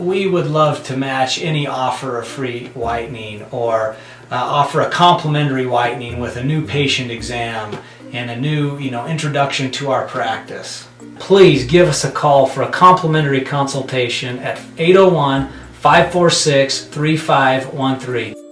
We would love to match any offer of free whitening or uh, offer a complimentary whitening with a new patient exam and a new you know, introduction to our practice. Please give us a call for a complimentary consultation at 801 546 3513.